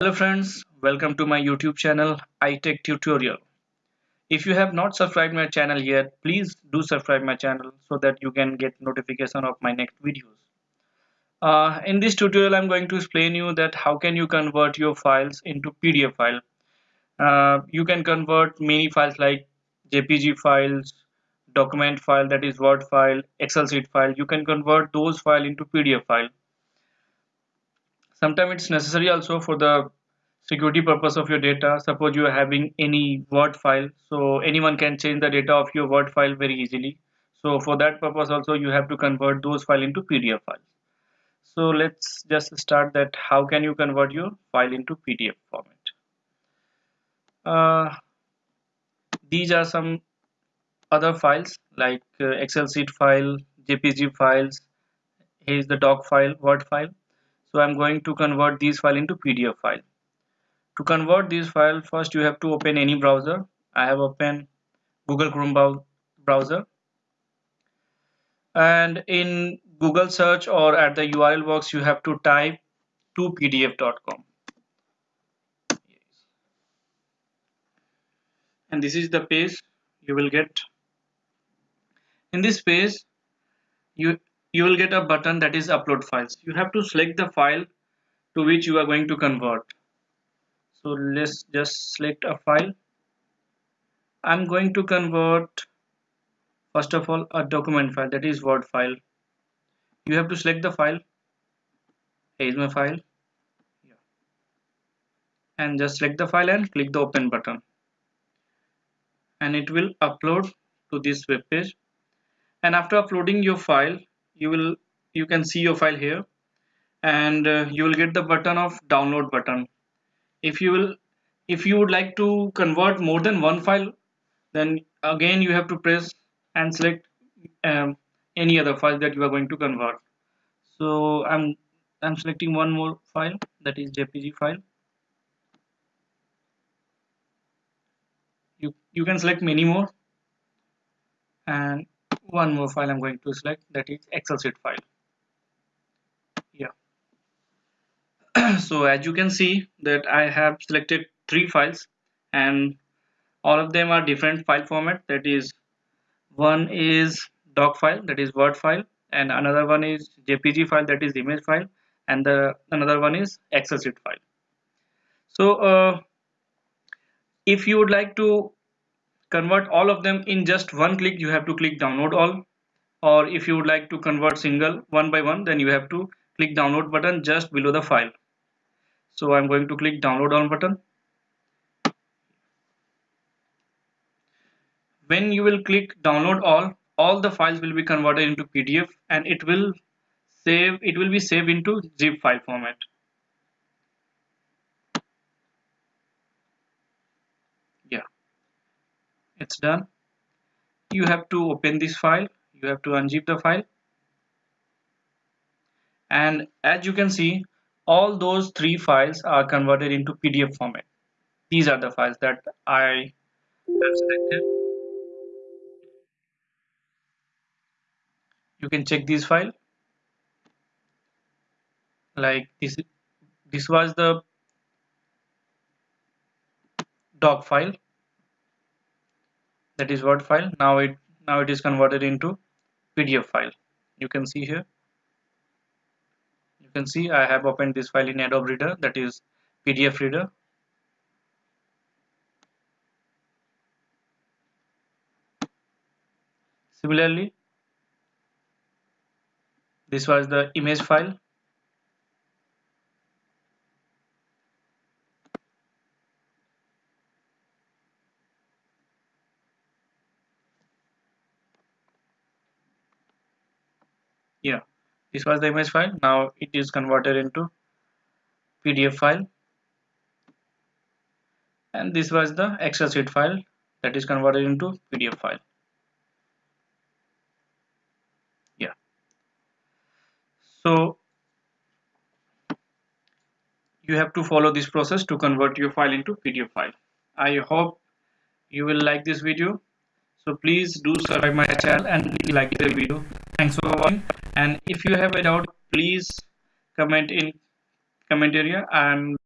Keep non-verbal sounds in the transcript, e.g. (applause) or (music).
Hello friends, welcome to my YouTube channel iTech Tutorial. If you have not subscribed my channel yet, please do subscribe my channel so that you can get notification of my next videos. Uh, in this tutorial, I'm going to explain you that how can you convert your files into PDF file. Uh, you can convert many files like JPG files, document file that is Word file, Excel sheet file. You can convert those file into PDF file sometimes it's necessary also for the security purpose of your data. Suppose you are having any word file so anyone can change the data of your word file very easily. So for that purpose also you have to convert those file into pdf files. So let's just start that how can you convert your file into pdf format? Uh, these are some other files like uh, excel sheet file jpg files here is the doc file word file so I'm going to convert these file into PDF file. To convert this file first you have to open any browser. I have opened Google Chrome browser. And in Google search or at the URL box you have to type to pdf.com and this is the page you will get. In this page you you will get a button that is upload files. You have to select the file to which you are going to convert. So let's just select a file. I'm going to convert first of all a document file that is word file. You have to select the file. Here is my file. And just select the file and click the open button. And it will upload to this web page. And after uploading your file you will you can see your file here. And uh, you will get the button of download button. If you will if you would like to convert more than one file then again you have to press and select um, any other file that you are going to convert. So I'm I'm selecting one more file that is JPG file. You you can select many more. And one more file I'm going to select that is Excel sheet file. Yeah. (clears throat) So as you can see that I have selected three files and all of them are different file format. That is one is doc file that is word file and another one is jpg file that is image file and the another one is excel sheet file. So uh, if you would like to convert all of them in just one click you have to click download all. Or if you would like to convert single one by one then you have to click download button just below the file. So I'm going to click download all button. When you will click download all all the files will be converted into PDF and it will save it will be saved into zip file format it's done. You have to open this file. You have to unzip the file. And as you can see all those three files are converted into PDF format. These are the files that I have selected. You can check this file. Like this this was the doc file that is word file. Now it now it is converted into pdf file. You can see here. You can see i have opened this file in adobe reader that is pdf reader. Similarly this was the image file yeah this was the image file. Now it is converted into pdf file. And this was the excel sheet file that is converted into pdf file. Yeah. So you have to follow this process to convert your file into pdf file. I hope you will like this video. So please do subscribe my channel and like the video. Thanks for watching and if you have a doubt please comment in comment area and